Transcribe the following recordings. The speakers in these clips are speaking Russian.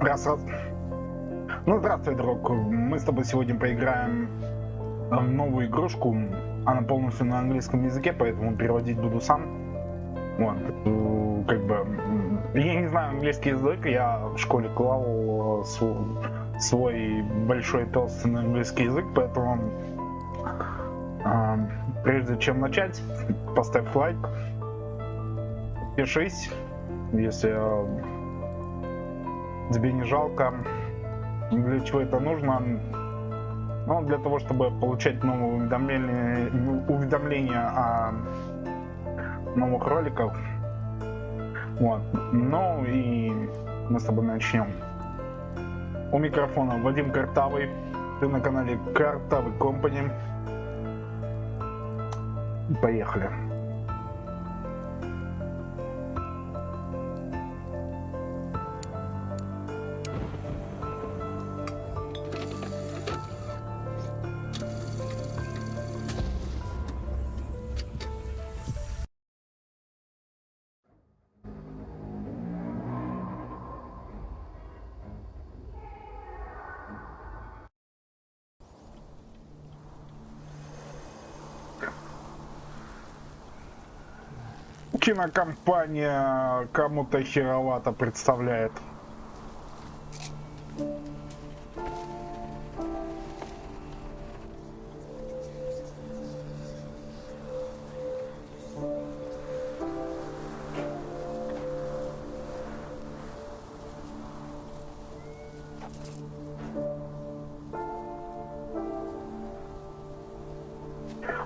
Раз, раз. Ну, здравствуй, друг. Мы с тобой сегодня поиграем в новую игрушку. Она полностью на английском языке, поэтому переводить буду сам. Вот. э, Как бы... Я не знаю английский язык, я в школе клал э, св- свой большой толстый на английский язык, поэтому... а, Прежде чем начать, поставь лайк, подпишись, если э, тебе не жалко. Для чего это нужно? Ну, для того, чтобы получать новые уведомления, уведомления о новых роликах. Вот. Ну и мы с тобой начнем. У микрофона Вадим Картавый. Ты на канале Картавый Компани. Поехали. Кинокомпания кому-то херовато представляет.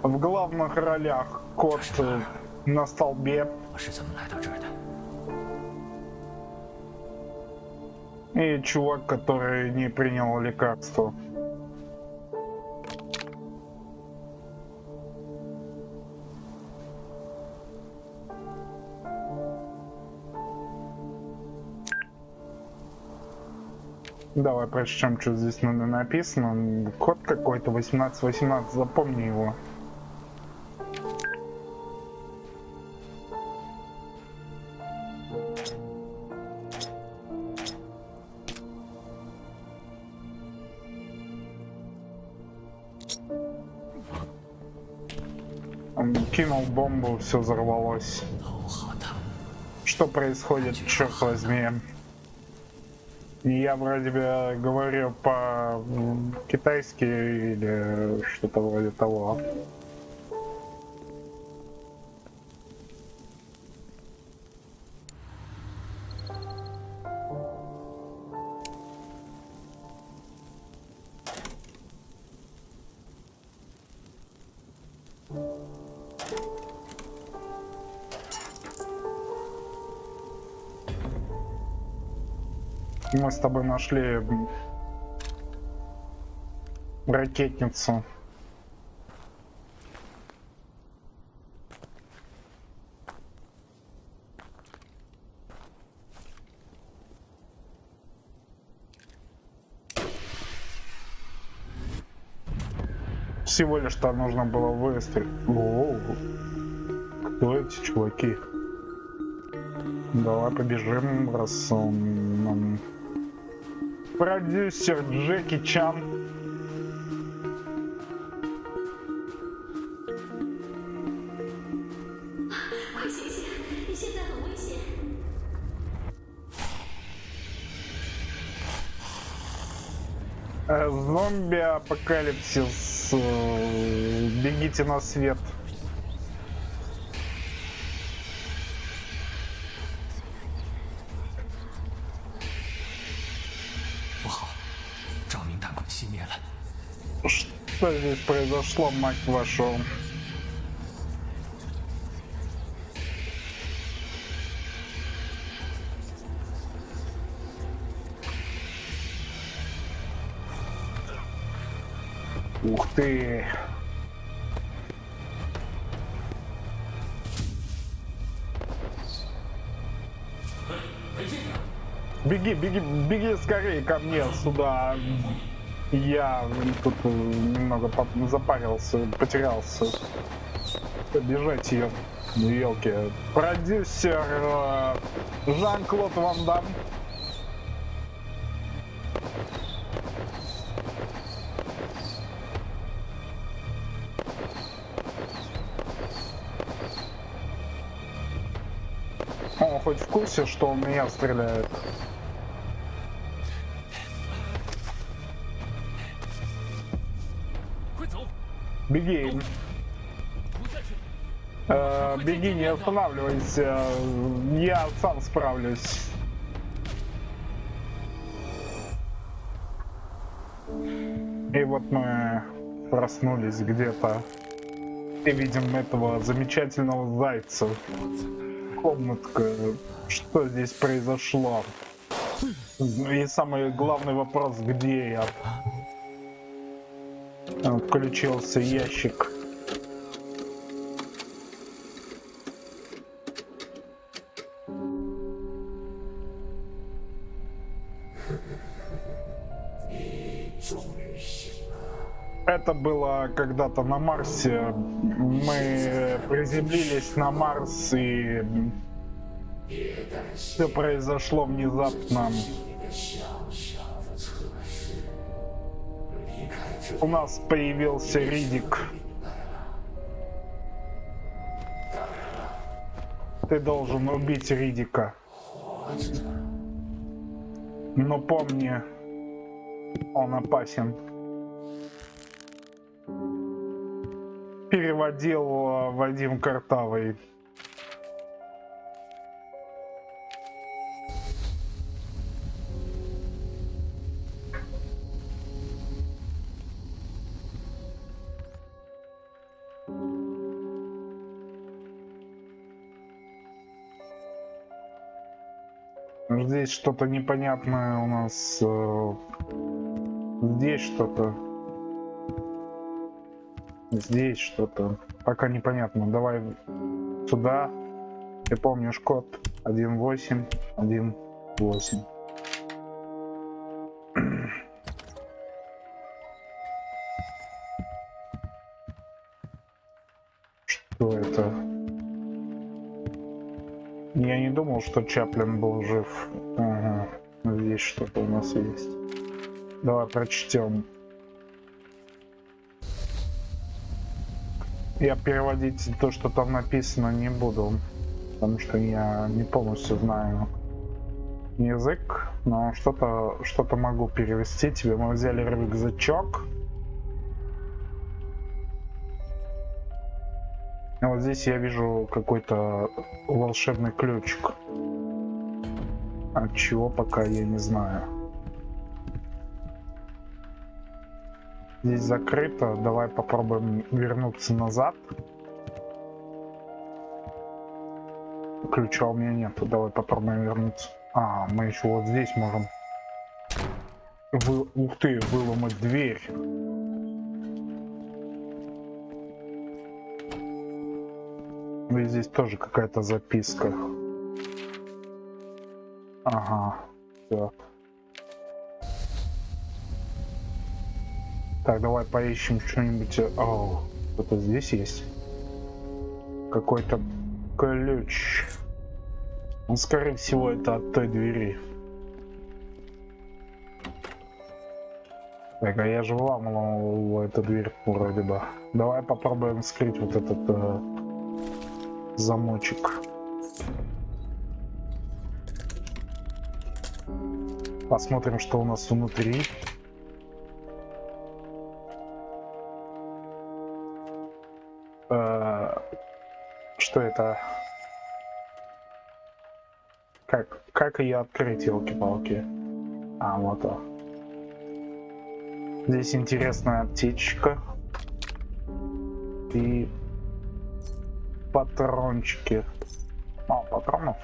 В главных ролях кот э, на столбе. И чувак, который не принял лекарство. Давай прочтем, что здесь надо написано. Код какой-то 1818, запомни его. бомбу, все взорвалось. Что происходит, черт возьми? Я вроде бы говорю по-китайски или что-то вроде того. Мы с тобой нашли ракетницу. Всего лишь там нужно было выстрелить. О, кто эти чуваки? Давай побежим, раз он нам продюсер Джеки Чан. Э, Зомби апокалипсис. Э, бегите на свет. Что здесь произошло, мать вашу? Ух ты! Беги, беги, беги скорее ко мне сюда. Я тут э, немного запарился, потерялся. Побежать ее. Ну, елки. Продюсер э, Жан-Клод Ван Дам. Он хоть в курсе, что он меня стреляет? Беги. Э, беги, не останавливайся. Я сам справлюсь. И вот мы проснулись где-то и видим этого замечательного зайца. Комнатка. Что здесь произошло? И самый главный вопрос, где я? Включился ящик. Это было когда-то на Марсе. Мы приземлились на Марс и все произошло внезапно. У нас появился Ридик. Ты должен убить Ридика. Но помни, он опасен. Переводил Вадим Картавый. Здесь что-то непонятное у нас. э, Здесь что-то. Здесь что-то. Пока непонятно. Давай сюда. Ты помнишь код 1818. Что это? Думал, что Чаплин был жив. Ага. Здесь что-то у нас есть. Давай прочтем. Я переводить то, что там написано, не буду, потому что я не полностью знаю язык, но что-то что-то могу перевести тебе. Мы взяли рюкзачок. А вот здесь я вижу какой-то волшебный ключик. От чего пока я не знаю. Здесь закрыто. Давай попробуем вернуться назад. Ключа у меня нету. Давай попробуем вернуться. А, мы еще вот здесь можем. Вы... Ух ты, выломать дверь. И здесь тоже какая-то записка. Ага. Так. Так, давай поищем что-нибудь. О, что-то здесь есть. Какой-то ключ. Ну, скорее всего, это от той двери. Так, а я же вламывал эту дверь вроде бы. Давай попробуем вскрыть вот этот э, замочек. Посмотрим, что у нас внутри. Э, Что это? Как, как ее открыть, елки-палки? А, вот он. Здесь интересная аптечка. И патрончики. Мало патронов.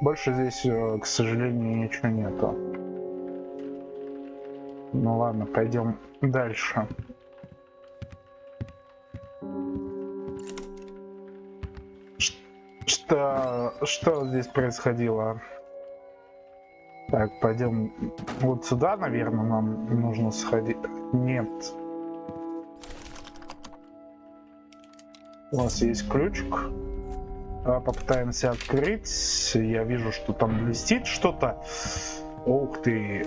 Больше здесь, э, к сожалению, ничего нету. Ну ладно, пойдем дальше. Что, что здесь происходило? Так, пойдем вот сюда, наверное, нам нужно сходить. Нет. У нас есть ключик. Давай попытаемся открыть. Я вижу, что там блестит что-то. Ух ты,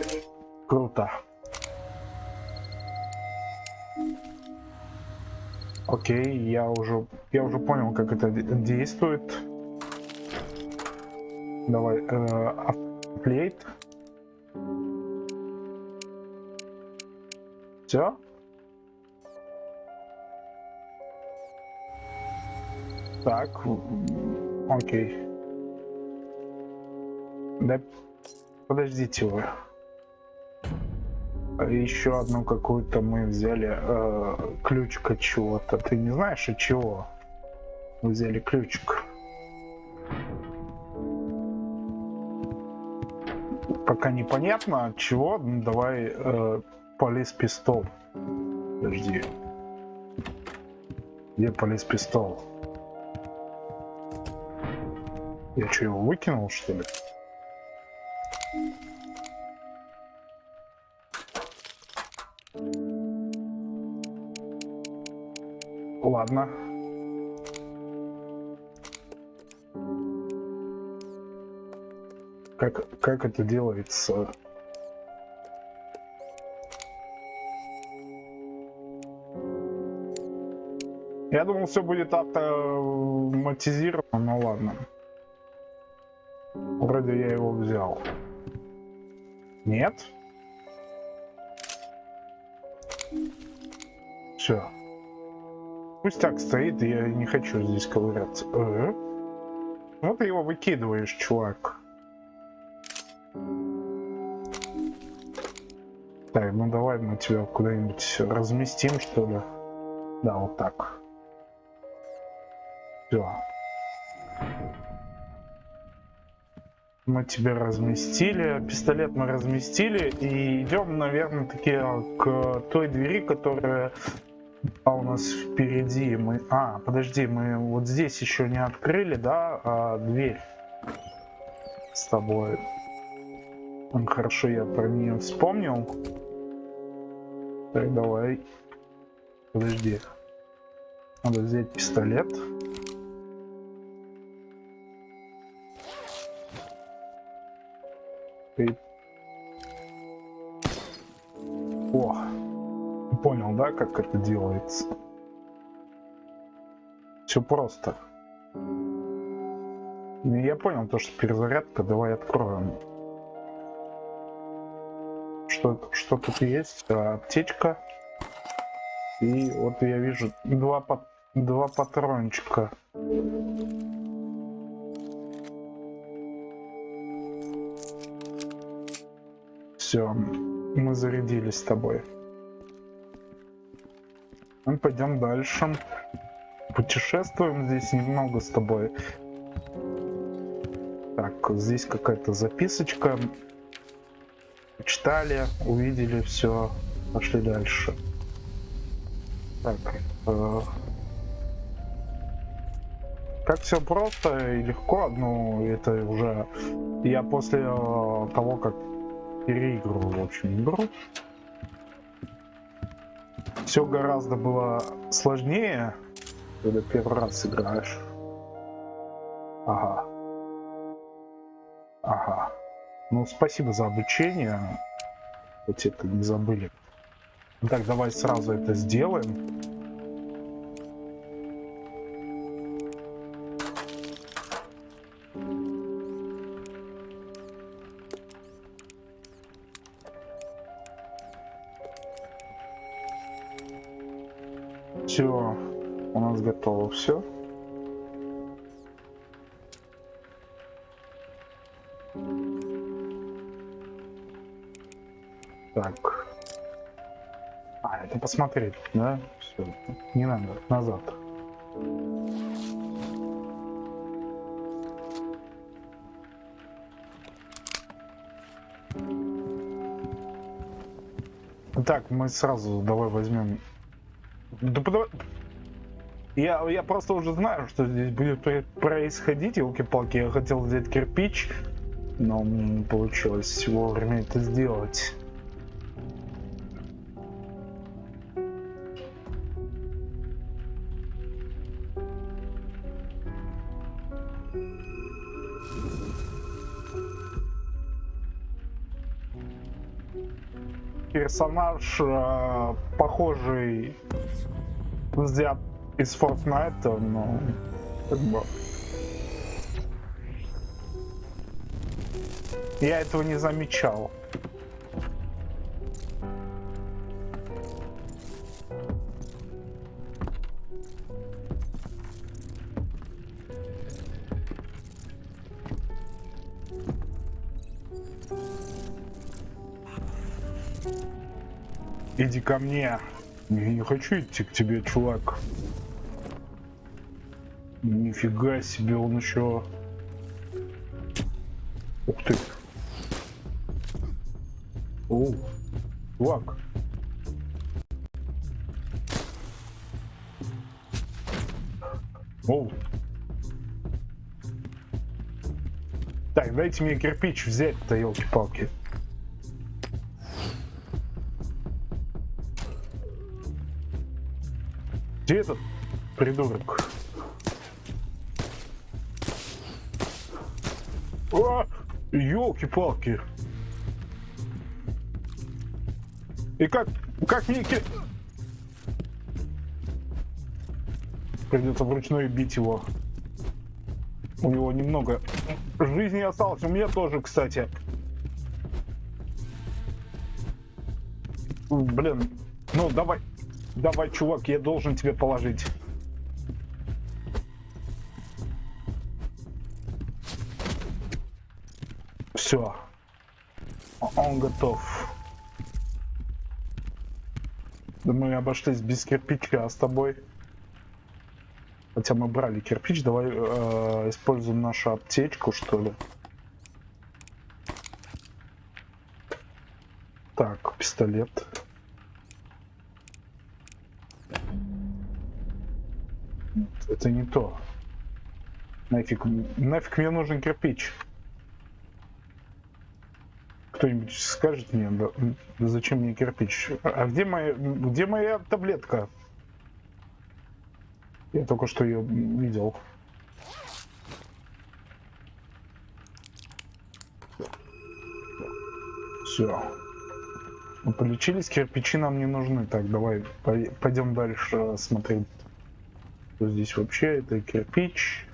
круто. Окей, я уже, я уже понял, как это де- действует. Давай, э, апплейт. Все? Так, окей. Да, подождите вы. Еще одну какую-то мы взяли э, ключик от чего-то. Ты не знаешь от чего? Мы взяли ключик. Пока непонятно от чего. Ну, давай э, полис пистол. Подожди. Где полис пистол? Я что, его выкинул, что ли? Ладно. Как, как это делается? Я думал, все будет автоматизировано, но ладно. Вроде я его взял. Нет? Все. Пусть так стоит, я не хочу здесь ковыряться. Э? Ну ты его выкидываешь, чувак. Так, ну давай мы тебя куда-нибудь разместим, что ли. Да, вот так. Все. Мы тебя разместили, пистолет мы разместили и идем, наверное, таки к той двери, которая а у нас впереди. Мы, а, подожди, мы вот здесь еще не открыли, да, а, дверь с тобой. Хорошо, я про нее вспомнил. Так, давай. Подожди. Надо взять пистолет. И... О, понял, да, как это делается? Все просто. Ну, Я понял то, что перезарядка. Давай откроем. Что, что тут есть? А, Аптечка. И вот я вижу два, два патрончика. Все, мы зарядились с тобой. Мы пойдем дальше. Путешествуем здесь немного с тобой. Так, здесь какая-то записочка. Читали, увидели все, пошли дальше. Так, э, как все просто и легко, ну это уже я после э, того, как переигрывал, в общем, игру. Все гораздо было сложнее, когда первый раз играешь. Ага. Ага. Ну, спасибо за обучение. Хоть это не забыли. Ну Так, давай сразу это сделаем. Готово все. Так. А, это посмотреть, да? Все, не надо, назад. Так, мы сразу давай возьмем. Да подавай- Я, я просто уже знаю, что здесь будет про- происходить, елки-палки. Я хотел взять кирпич, но мне не получилось вовремя это сделать. персонаж, э, похожий взят из Fortnite, но как бы... Я этого не замечал. Иди ко мне. Я не хочу идти к тебе, чувак. Нифига себе, он еще... Ух ты. О, чувак. Оу. Так, дайте мне кирпич взять-то, елки-палки. Где этот придурок? О, елки-палки. И как, как мне... ки- Придется вручную бить его. У него немного жизни осталось. У меня тоже, кстати. Блин, ну давай, давай, чувак, я должен тебе положить. Все. Он готов. Да мы обошлись без кирпича, а с тобой? Хотя мы брали кирпич, давай э, используем нашу аптечку, что ли. Так, пистолет. Это не то. Нафиг, нафиг мне нужен кирпич. Кто-нибудь скажет мне, зачем мне кирпич? А где моя, где моя таблетка? Я только что ее видел. Все. Мы полечились, кирпичи нам не нужны. Так, давай пой- пойдем дальше смотреть. Что здесь вообще? Это кирпич.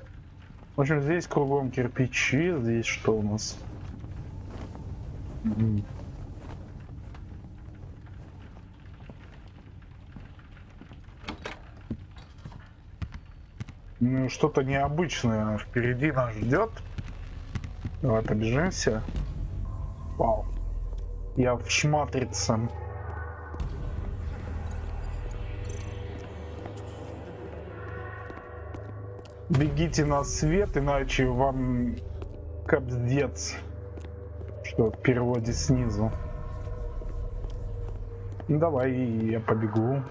В общем, здесь кругом кирпичи. Здесь что у нас? Ну, что-то необычное впереди нас ждет. Давай побежимся. Вау. Я в шматрице. Бегите на свет, иначе вам капздец. Что в переводе снизу. Ну, Давай, я побегу.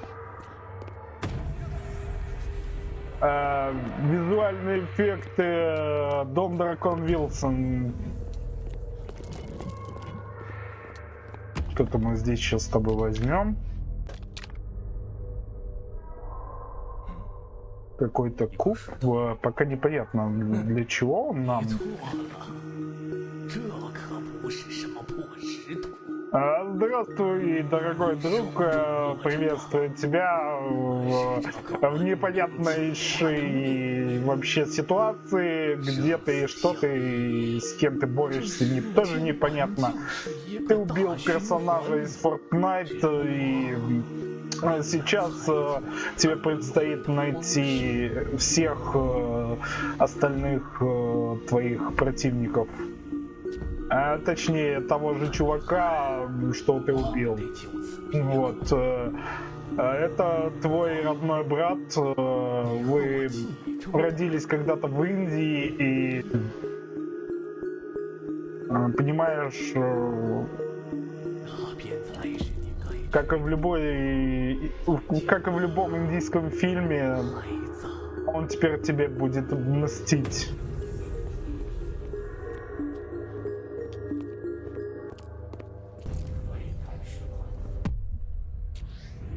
Э, визуальные эффекты э, Дом Дракон Вилсон. Что-то мы здесь сейчас с тобой возьмем. Какой-то куб. Э, Пока непонятно, для чего он нам. Здравствуй, дорогой друг. Э, Приветствую тебя в, в непонятнейшей вообще ситуации, где ты, что ты, с кем ты борешься, не, тоже непонятно. Ты убил персонажа из Fortnite и э, сейчас э, тебе предстоит найти всех остальных твоих противников а, точнее того же чувака, что ты убил. Вот. Э, э, это твой родной брат, э, вы родились когда-то в Индии и понимаешь, как и в любой, как и в любом индийском фильме, он теперь тебе будет мстить.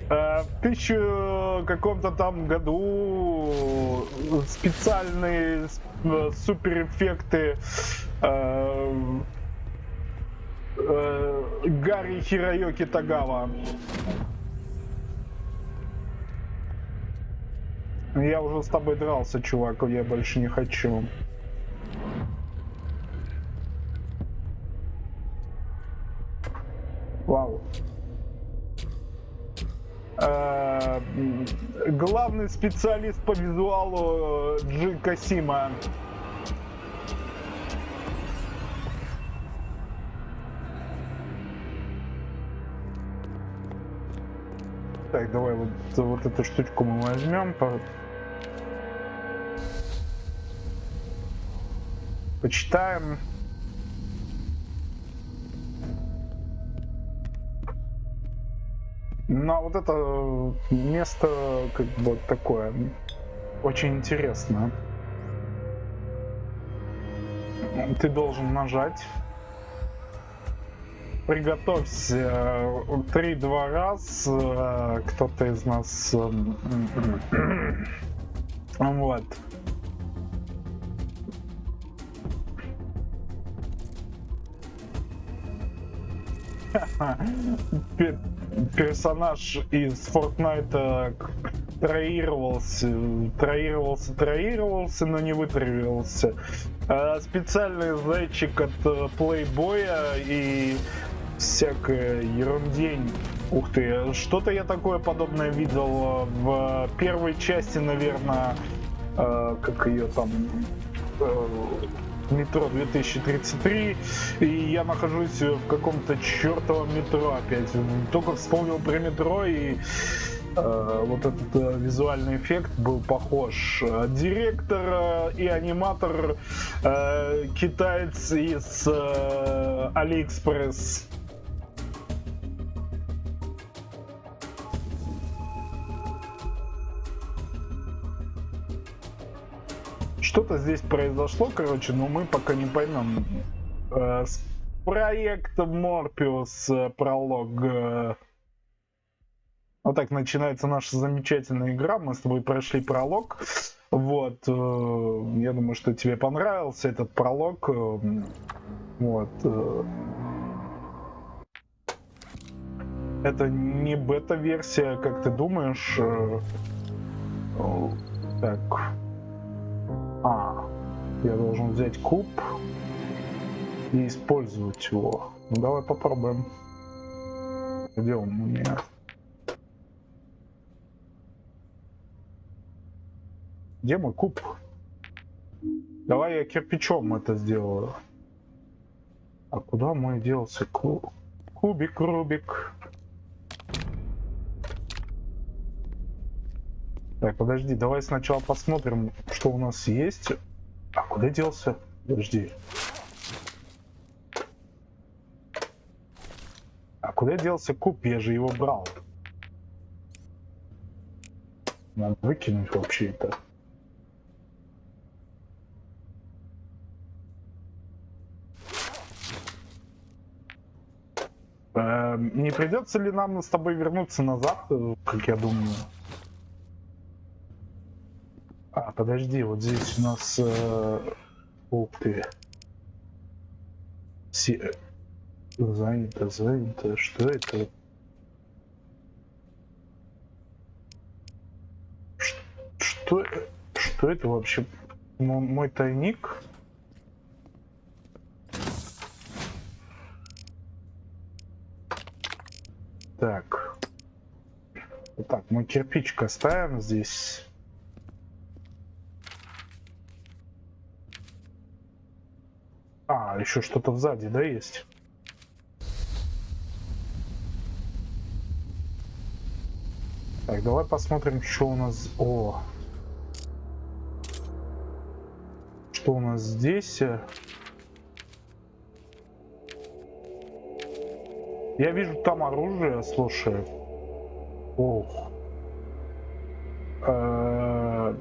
Э, в тысячу каком-то там году специальные э, суперэффекты э, Гарри Хироёки Тагава. Я уже с тобой дрался, чувак, я больше не хочу. Вау. Wow главный специалист по визуалу э, Джи Касима. Так, давай вот, вот эту штучку мы возьмем. по- Почитаем. А вот это место как бы такое очень интересно. Ты должен нажать. Приготовься э, три-два раз. э, Кто-то из нас... э, м, Вот. Пе- персонаж из Fortnite троировался, троировался, троировался, но не вытравился. А специальный зайчик от э, плейбоя и всякая ерундень. Ух ты, что-то я такое подобное видел в первой части, наверное, э, как ее там э, метро 2033, и я нахожусь в каком-то чертовом метро опять. Только вспомнил про метро и э, вот этот э, визуальный эффект был похож. Директор э, и аниматор э, китаец из э, Алиэкспресс. Что-то здесь произошло, короче, но мы пока не поймем. Э, с проектом Морпиус э, пролог. э, Вот так начинается наша замечательная игра. Мы с тобой прошли пролог. Вот. Я думаю, что тебе понравился этот пролог. Вот. Это не бета-версия, как ты думаешь. Так. А, я должен взять куб и использовать его. Ну давай попробуем. Где он у меня? Где мой куб? Давай я кирпичом это сделаю. А куда мой делся ку- кубик, Рубик? Так, подожди, давай сначала посмотрим, что у нас есть. А куда делся? Подожди. А куда делся куб? Я же его брал. Надо выкинуть вообще это. Эм, Не придется ли нам с тобой вернуться назад, э, как я думаю? А, подожди, вот здесь у нас... э, Ух ты. Си- э, Занято, занято. Что это? Что, что это вообще? Мо- Мой тайник? Так. Так, мы кирпичик оставим здесь. А, еще что-то сзади, да, есть? Так, давай посмотрим, что у нас... О! Что у нас здесь? Я вижу там оружие, слушай. Ох. Э,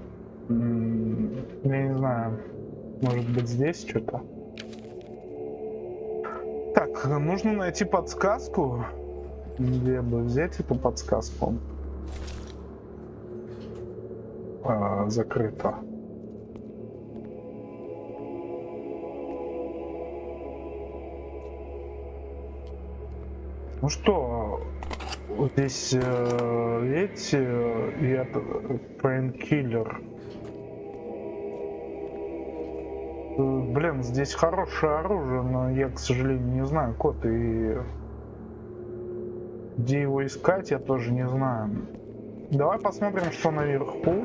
Я не знаю. Может быть здесь что-то? Так, нужно найти подсказку. Где бы взять эту подсказку? А, закрыто. Ну что, здесь, э, видите, э, я пейнкиллер. Блин, здесь хорошее оружие, но я, к сожалению, не знаю код и... Где его искать, я тоже не знаю. Давай посмотрим, что наверху.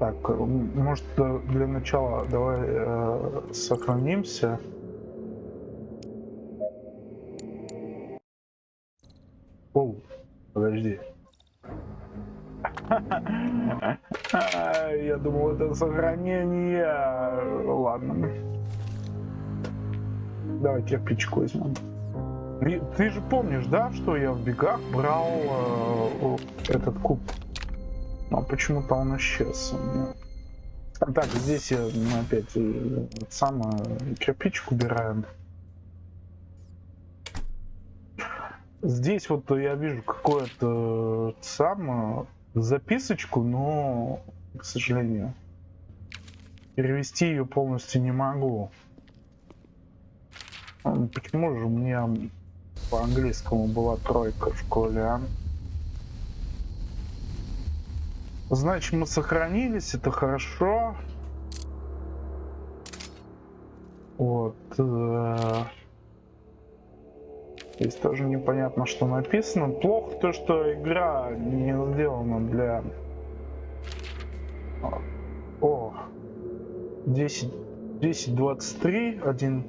Так, может для начала давай э, сохранимся. Думал, это сохранение. Ладно. Давай кирпичку возьмем. Ты же помнишь, да, что я в бегах брал э, этот куб? Но почему-то он исчез у меня. А Так, здесь я ну, опять э, сам э, кирпичик убираем. Здесь вот я вижу какое-то э, сам записочку, но, к сожалению, перевести ее полностью не могу. Почему же у меня по английскому была тройка в школе, а? Значит, мы сохранились, это хорошо. Вот. э, Здесь тоже непонятно, что написано. Плохо то, что игра не сделана для... О! 10... 10.23, один...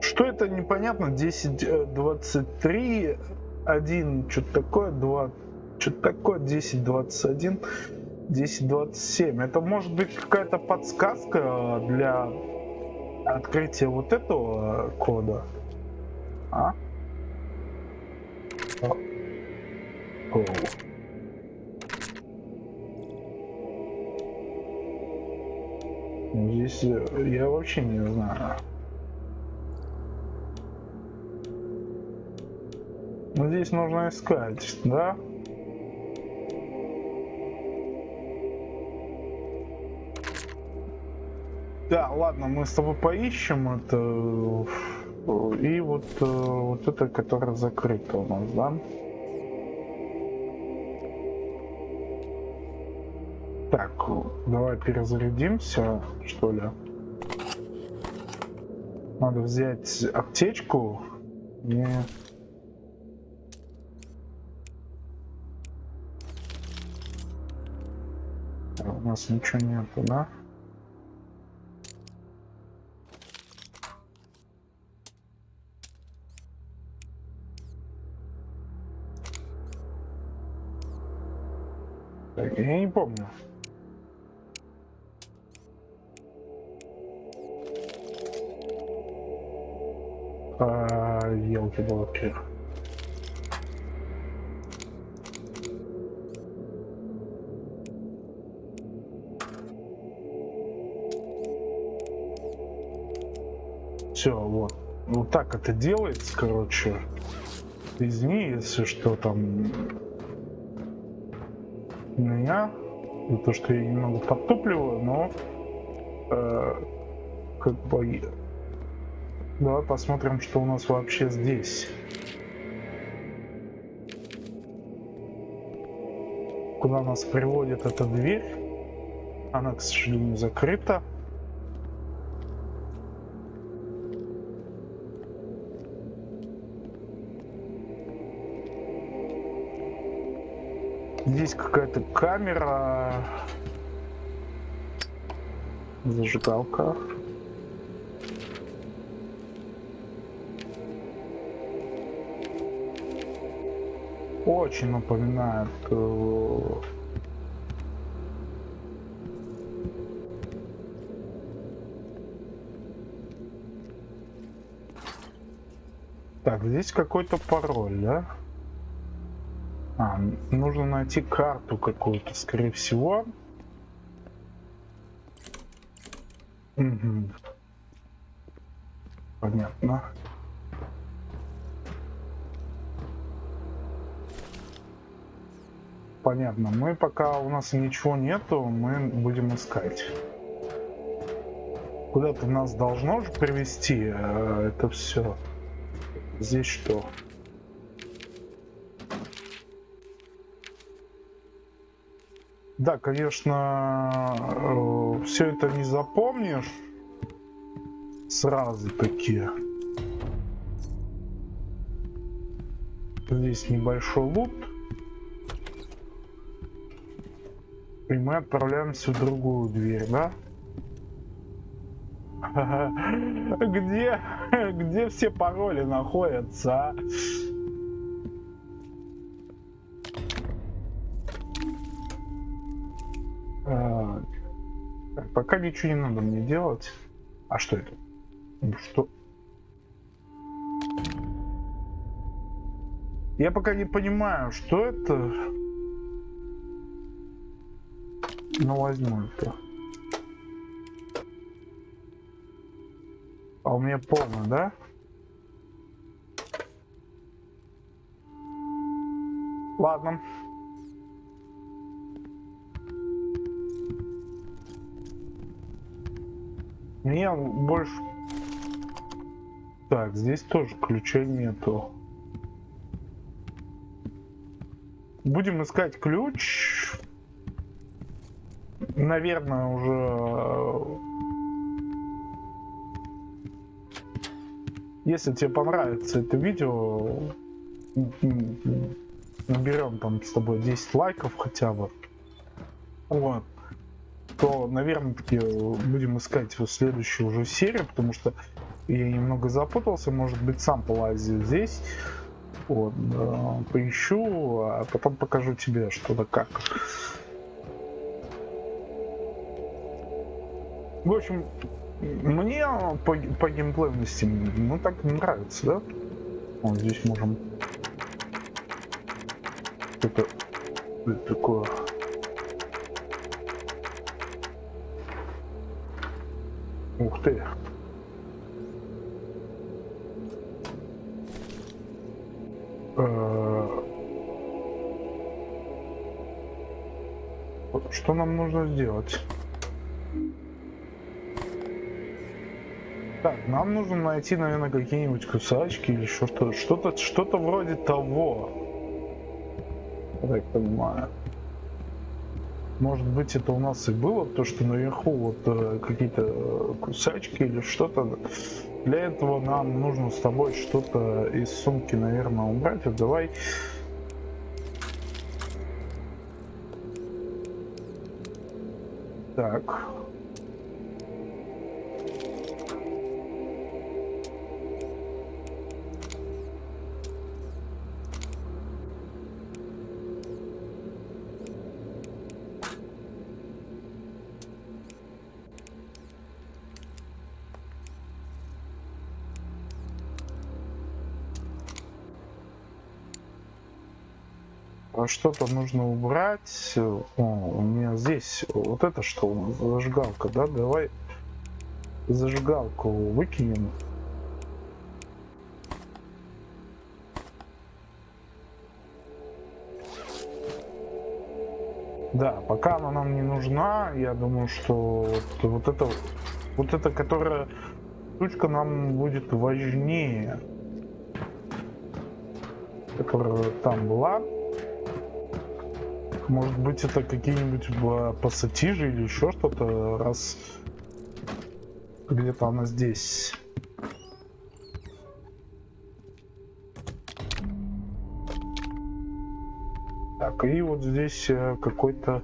Что это непонятно? 10.23, один, что-то такое, два, что-то такое, 10.21, 10.27. Это может быть какая-то подсказка для открытия вот этого кода. А? О. Здесь э, я вообще не знаю. Ну, здесь нужно искать, да? Да, ладно, мы с тобой поищем это. И вот, э, вот это, которое закрыто у нас, да? Давай перезарядимся, что ли. Надо взять аптечку. И... У нас ничего нету, да? Я не помню. А, елки-палки. Все, вот. Вот так это делается, короче. Извини, если что там меня за то, что я немного подтупливаю, но э, как бы давай посмотрим, что у нас вообще здесь. Куда нас приводит эта дверь? Она, к сожалению, закрыта. Здесь какая-то камера. Зажигалка. Очень напоминает э, Так, здесь какой-то пароль, да? А, нужно найти карту какую-то, скорее всего. Мгм. Понятно. Понятно. Мы пока у нас ничего нету, мы будем искать. Куда-то нас должно же привести э, это все. Здесь что? Да, конечно, все это не запомнишь сразу такие. Здесь небольшой лут. И мы отправляемся в другую дверь, да? Где, где все пароли находятся, а? Так. Пока ничего не надо мне делать. А что это? Что? Я пока не понимаю, что это. Ну возьму это. А у меня полно, да? Ладно. Мне больше... Так, здесь тоже ключей нету. Будем искать ключ. Наверное, уже... Если тебе понравится это видео, наберем там с тобой 10 лайков хотя бы. Вот то, наверное, таки будем искать его следующую уже серию, потому что я немного запутался, может быть, сам полазил здесь. Вот, э, поищу, а потом покажу тебе, что да как. В общем, мне по, по геймплейности, ну так не нравится, да? Вот здесь можем... Это, это такое Ух ты. Э, что нам нужно сделать? Так, нам нужно найти, наверное, какие-нибудь кусачки или что-то, что-то, что-то вроде того. Я так понимаю. Может быть, это у нас и было, то, что наверху вот э, какие-то э, кусачки или что-то. Для этого нам нужно с тобой что-то из сумки, наверное, убрать. Вот давай... Так. Что-то нужно убрать. О, у меня здесь вот это что зажигалка, да? Давай зажигалку выкинем. Да, пока она нам не нужна, я думаю, что вот, вот это, вот это, которая штучка нам будет важнее, которая там была. Может быть это какие-нибудь пассатижи или еще что-то, раз где-то она здесь. Так, и вот здесь э, какой-то...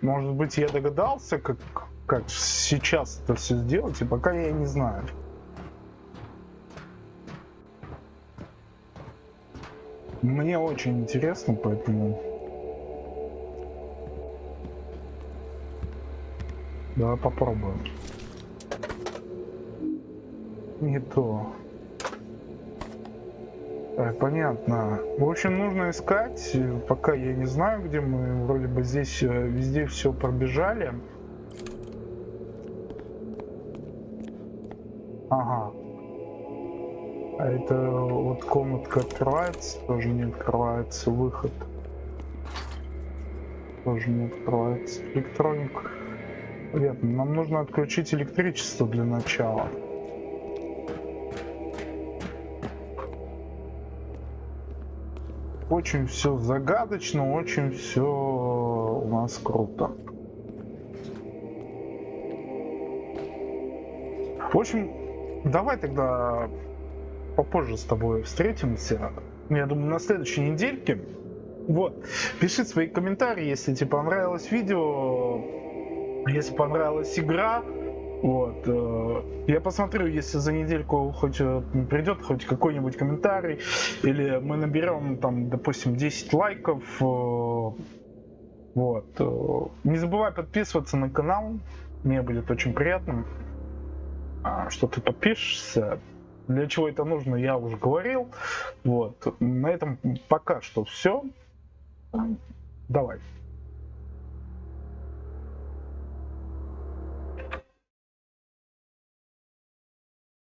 Может быть, я догадался, как, как сейчас это все сделать, и пока я не знаю. Мне очень интересно, поэтому... Давай попробуем. Не то. Так, понятно. В общем, нужно искать. Пока я не знаю, где мы вроде бы здесь э, везде все пробежали. Ага. А это вот комнатка открывается, тоже не открывается выход. Тоже не открывается. Электроник. Понятно, нам нужно отключить электричество для начала. очень все загадочно, очень все у нас круто. В общем, давай тогда попозже с тобой встретимся. Я думаю, на следующей недельке. Вот. Пиши свои комментарии, если тебе понравилось видео, если понравилась игра. Вот. э, Я посмотрю, если за недельку хоть э, придет хоть какой-нибудь комментарий, или мы наберем там, допустим, 10 лайков. э, Вот. Не забывай подписываться на канал. Мне будет очень приятно, а, что ты подпишешься. Для чего это нужно, я уже говорил. Вот. На этом пока что все. Давай.